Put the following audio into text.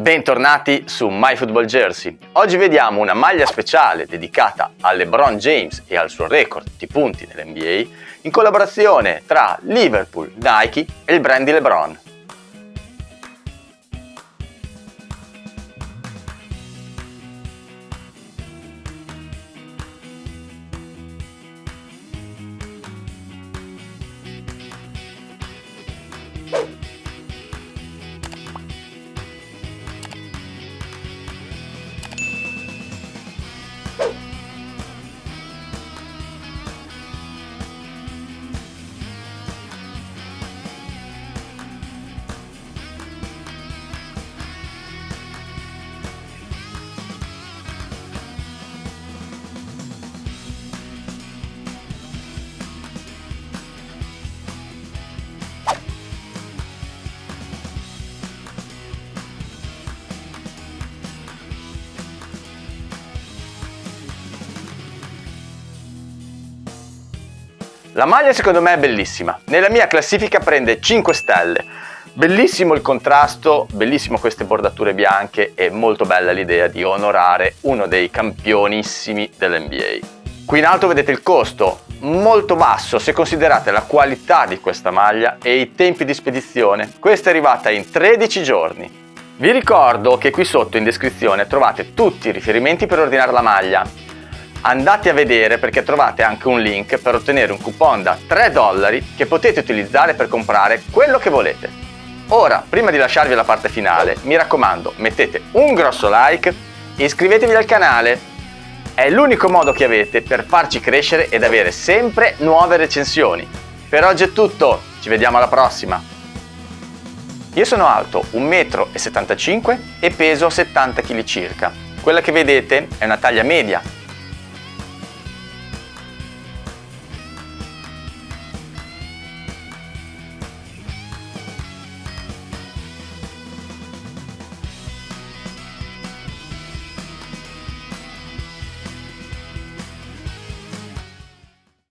Bentornati su MyFootballJersey. Oggi vediamo una maglia speciale dedicata a LeBron James e al suo record di punti nell'NBA in collaborazione tra Liverpool, Nike e il brand di LeBron. La maglia secondo me è bellissima, nella mia classifica prende 5 stelle. Bellissimo il contrasto, bellissimo queste bordature bianche e molto bella l'idea di onorare uno dei campionissimi dell'NBA. Qui in alto vedete il costo, molto basso se considerate la qualità di questa maglia e i tempi di spedizione. Questa è arrivata in 13 giorni. Vi ricordo che qui sotto in descrizione trovate tutti i riferimenti per ordinare la maglia, andate a vedere perché trovate anche un link per ottenere un coupon da 3 dollari che potete utilizzare per comprare quello che volete. Ora, prima di lasciarvi la parte finale, mi raccomando, mettete un grosso like e iscrivetevi al canale. È l'unico modo che avete per farci crescere ed avere sempre nuove recensioni. Per oggi è tutto, ci vediamo alla prossima! Io sono alto 1,75 m e peso 70 kg circa. Quella che vedete è una taglia media